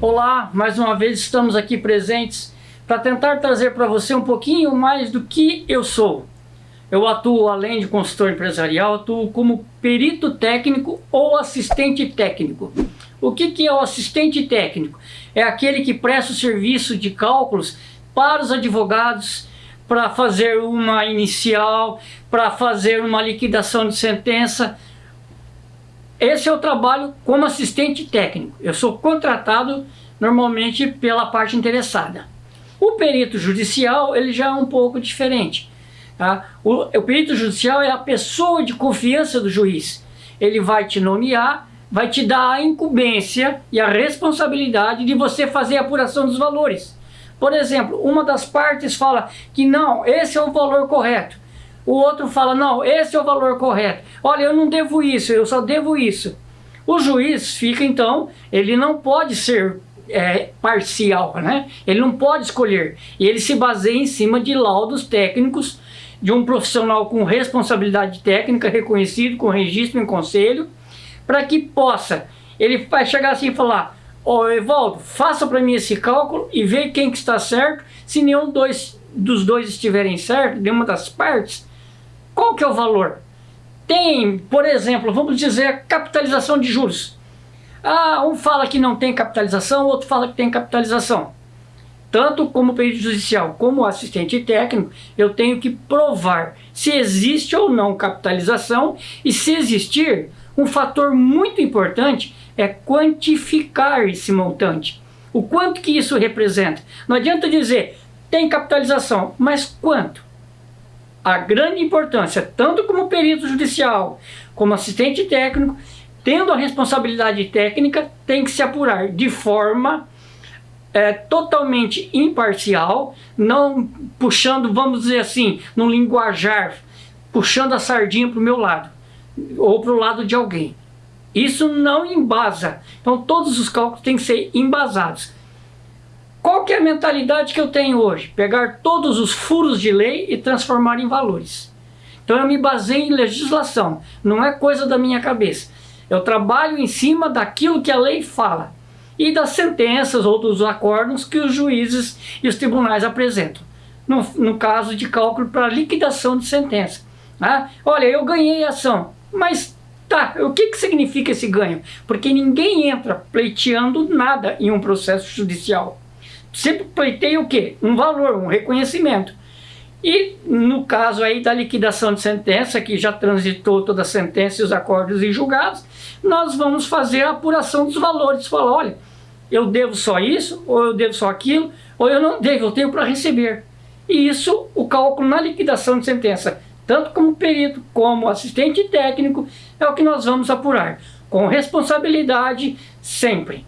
Olá, mais uma vez estamos aqui presentes para tentar trazer para você um pouquinho mais do que eu sou. Eu atuo, além de consultor empresarial, atuo como perito técnico ou assistente técnico. O que, que é o assistente técnico? É aquele que presta o serviço de cálculos para os advogados, para fazer uma inicial, para fazer uma liquidação de sentença, esse é o trabalho como assistente técnico. Eu sou contratado normalmente pela parte interessada. O perito judicial ele já é um pouco diferente. Tá? O, o perito judicial é a pessoa de confiança do juiz. Ele vai te nomear, vai te dar a incumbência e a responsabilidade de você fazer a apuração dos valores. Por exemplo, uma das partes fala que não, esse é o valor correto o outro fala, não, esse é o valor correto. Olha, eu não devo isso, eu só devo isso. O juiz fica, então, ele não pode ser é, parcial, né? Ele não pode escolher. E ele se baseia em cima de laudos técnicos de um profissional com responsabilidade técnica reconhecido, com registro em conselho, para que possa, ele vai chegar assim e falar, ó oh, Evaldo, faça para mim esse cálculo e veja quem que está certo, se nenhum dois, dos dois estiverem certo, de uma das partes, qual que é o valor? Tem, por exemplo, vamos dizer, capitalização de juros. Ah, um fala que não tem capitalização, outro fala que tem capitalização. Tanto como perito judicial como assistente técnico, eu tenho que provar se existe ou não capitalização e se existir, um fator muito importante é quantificar esse montante. O quanto que isso representa. Não adianta dizer, tem capitalização, mas quanto? A grande importância, tanto como perito judicial, como assistente técnico, tendo a responsabilidade técnica, tem que se apurar de forma é, totalmente imparcial, não puxando, vamos dizer assim, no linguajar, puxando a sardinha para o meu lado, ou para o lado de alguém. Isso não embasa. Então todos os cálculos têm que ser embasados. Qual que é a mentalidade que eu tenho hoje? Pegar todos os furos de lei e transformar em valores. Então eu me baseio em legislação, não é coisa da minha cabeça. Eu trabalho em cima daquilo que a lei fala e das sentenças ou dos acordos que os juízes e os tribunais apresentam. No, no caso de cálculo para liquidação de sentença. Né? Olha, eu ganhei a ação, mas tá, o que, que significa esse ganho? Porque ninguém entra pleiteando nada em um processo judicial sempre pleiteia o quê? Um valor, um reconhecimento. E no caso aí da liquidação de sentença, que já transitou toda a sentença e os acordos e julgados, nós vamos fazer a apuração dos valores. Falar, olha, eu devo só isso, ou eu devo só aquilo, ou eu não devo, eu tenho para receber. E isso, o cálculo na liquidação de sentença, tanto como perito como assistente técnico, é o que nós vamos apurar, com responsabilidade sempre.